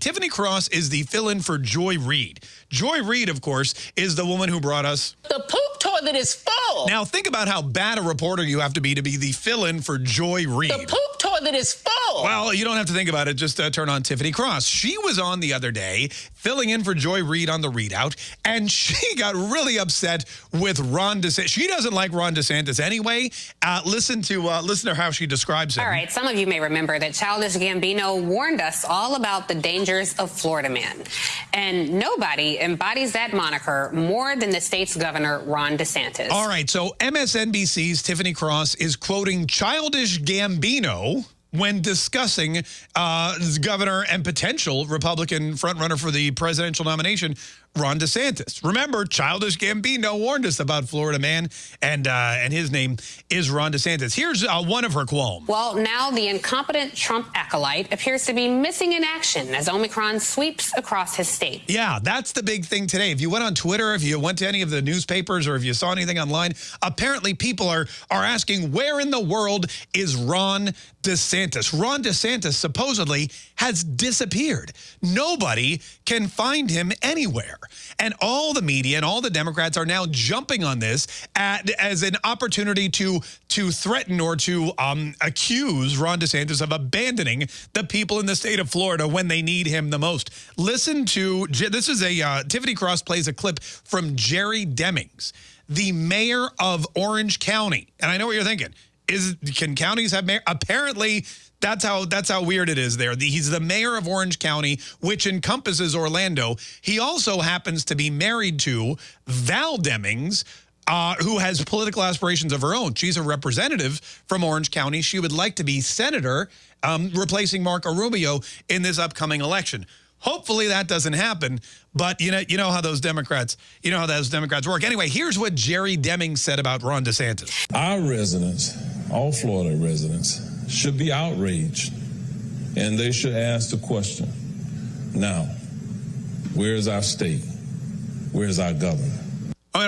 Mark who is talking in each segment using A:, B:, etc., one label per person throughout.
A: Tiffany Cross is the fill-in for Joy Reid. Joy Reid, of course, is the woman who brought us...
B: The poop toilet is full.
A: Now, think about how bad a reporter you have to be to be the fill-in for Joy Reid.
B: The poop toilet is full.
A: Well, you don't have to think about it. Just uh, turn on Tiffany Cross. She was on the other day filling in for Joy Reid on the ReidOut, and she got really upset with Ron DeSantis. She doesn't like Ron DeSantis anyway. Uh, listen to uh, listen to how she describes him.
C: All right, some of you may remember that Childish Gambino warned us all about the dangers of Florida Man. And nobody embodies that moniker more than the state's governor, Ron DeSantis.
A: All right, so MSNBC's Tiffany Cross is quoting Childish Gambino when discussing uh, governor and potential Republican frontrunner for the presidential nomination, Ron DeSantis. Remember, Childish Gambino warned us about Florida man, and uh, and his name is Ron DeSantis. Here's uh, one of her qualms.
C: Well, now the incompetent Trump acolyte appears to be missing in action as Omicron sweeps across his state.
A: Yeah, that's the big thing today. If you went on Twitter, if you went to any of the newspapers, or if you saw anything online, apparently people are are asking where in the world is Ron DeSantis? Ron DeSantis supposedly has disappeared. Nobody can find him anywhere. And all the media and all the Democrats are now jumping on this at, as an opportunity to, to threaten or to um, accuse Ron DeSantis of abandoning the people in the state of Florida when they need him the most. Listen to, this is a, uh, Tiffany Cross plays a clip from Jerry Demings, the mayor of Orange County. And I know what you're thinking. Is Can counties have mayor? Apparently, that's how that's how weird it is there. The, he's the mayor of Orange County, which encompasses Orlando. He also happens to be married to Val Demings, uh, who has political aspirations of her own. She's a representative from Orange County. She would like to be senator, um, replacing Marco Rubio in this upcoming election. Hopefully that doesn't happen, but you know, you know how those Democrats, you know how those Democrats work. Anyway, here's what Jerry Deming said about Ron DeSantis.
D: Our residents, all Florida residents, should be outraged, and they should ask the question: Now, where is our state? Where is our governor?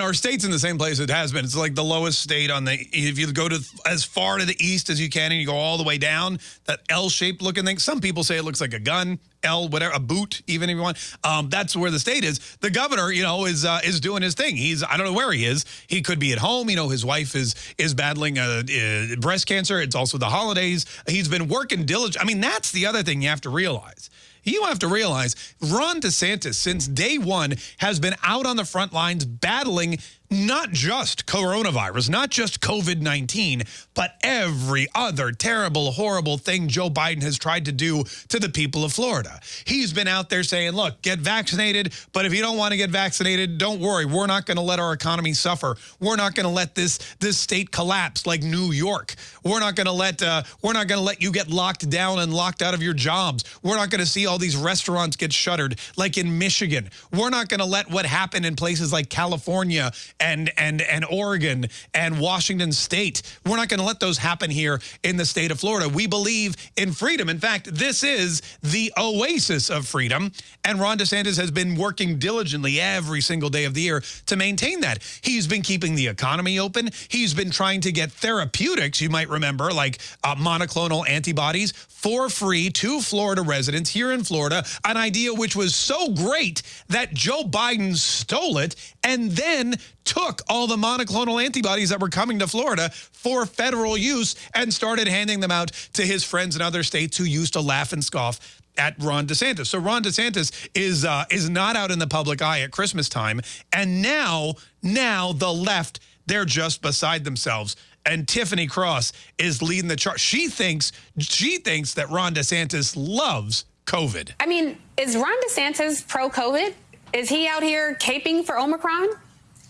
A: Our state's in the same place it has been. It's like the lowest state on the, if you go to as far to the east as you can and you go all the way down, that L-shaped looking thing. Some people say it looks like a gun, L, whatever, a boot, even if you want. Um, that's where the state is. The governor, you know, is uh, is doing his thing. He's, I don't know where he is. He could be at home. You know, his wife is is battling uh, uh, breast cancer. It's also the holidays. He's been working diligent. I mean, that's the other thing you have to realize you have to realize Ron DeSantis, since day one, has been out on the front lines battling not just coronavirus, not just COVID-19, but every other terrible, horrible thing Joe Biden has tried to do to the people of Florida. He's been out there saying, look, get vaccinated, but if you don't want to get vaccinated, don't worry. We're not going to let our economy suffer. We're not going to let this this state collapse like New York. We're not going to let uh, we're not going to let you get locked down and locked out of your jobs. We're not going to see these restaurants get shuttered like in Michigan. We're not going to let what happened in places like California and and and Oregon and Washington State. We're not going to let those happen here in the state of Florida. We believe in freedom. In fact, this is the oasis of freedom. And Ron DeSantis has been working diligently every single day of the year to maintain that. He's been keeping the economy open. He's been trying to get therapeutics, you might remember, like uh, monoclonal antibodies for free to Florida residents here in Florida, an idea which was so great that Joe Biden stole it and then took all the monoclonal antibodies that were coming to Florida for federal use and started handing them out to his friends in other states who used to laugh and scoff at Ron DeSantis. So Ron DeSantis is uh, is not out in the public eye at Christmas time. And now, now the left, they're just beside themselves and Tiffany Cross is leading the charge. She thinks she thinks that Ron DeSantis loves COVID.
C: I mean, is Ron DeSantis pro-COVID? Is he out here caping for Omicron?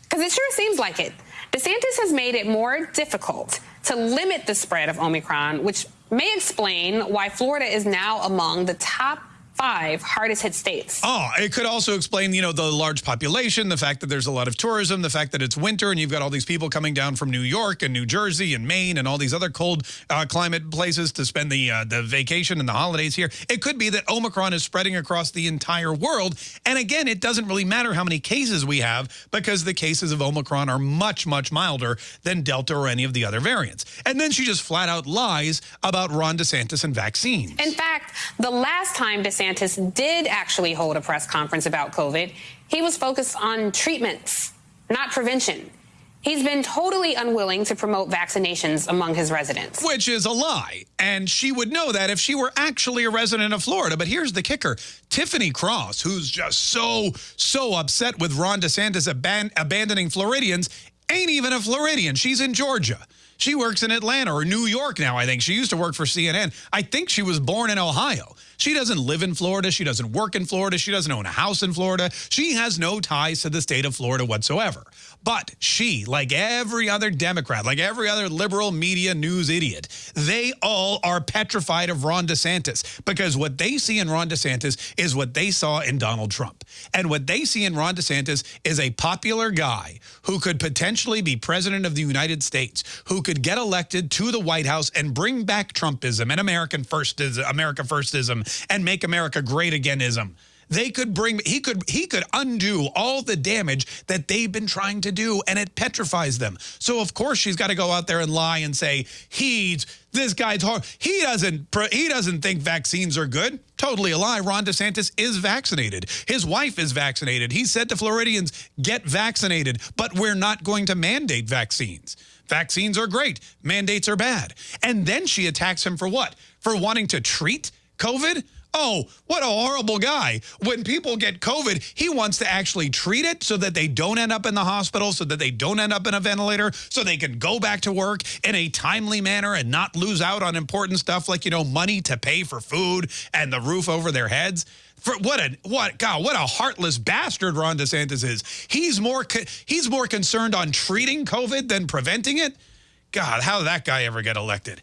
C: Because it sure seems like it. DeSantis has made it more difficult to limit the spread of Omicron, which may explain why Florida is now among the top five hardest hit states.
A: Oh, it could also explain, you know, the large population, the fact that there's a lot of tourism, the fact that it's winter and you've got all these people coming down from New York and New Jersey and Maine and all these other cold uh, climate places to spend the uh, the vacation and the holidays here. It could be that Omicron is spreading across the entire world. And again, it doesn't really matter how many cases we have because the cases of Omicron are much, much milder than Delta or any of the other variants. And then she just flat out lies about Ron DeSantis and vaccines.
C: In fact, the last time DeSantis DeSantis did actually hold a press conference about COVID, he was focused on treatments, not prevention. He's been totally unwilling to promote vaccinations among his residents.
A: Which is a lie. And she would know that if she were actually a resident of Florida. But here's the kicker. Tiffany Cross, who's just so, so upset with Ron DeSantis aban abandoning Floridians, ain't even a Floridian. She's in Georgia. She works in Atlanta or New York now, I think. She used to work for CNN. I think she was born in Ohio. She doesn't live in Florida. She doesn't work in Florida. She doesn't own a house in Florida. She has no ties to the state of Florida whatsoever. But she, like every other Democrat, like every other liberal media news idiot, they all are petrified of Ron DeSantis because what they see in Ron DeSantis is what they saw in Donald Trump. And what they see in Ron DeSantis is a popular guy who could potentially be president of the United States, who could get elected to the White House and bring back Trumpism and American firstism, America firstism and make America great againism. They could bring he could he could undo all the damage that they've been trying to do and it petrifies them. So of course she's got to go out there and lie and say he's this guy's hard. He doesn't he doesn't think vaccines are good. Totally a lie. Ron DeSantis is vaccinated. His wife is vaccinated. He said to Floridians, "Get vaccinated, but we're not going to mandate vaccines." Vaccines are great. Mandates are bad. And then she attacks him for what? For wanting to treat COVID? Oh, what a horrible guy. When people get COVID, he wants to actually treat it so that they don't end up in the hospital, so that they don't end up in a ventilator, so they can go back to work in a timely manner and not lose out on important stuff like, you know, money to pay for food and the roof over their heads. For what a what God, what a heartless bastard Ron DeSantis is. He's more he's more concerned on treating COVID than preventing it. God, how did that guy ever get elected?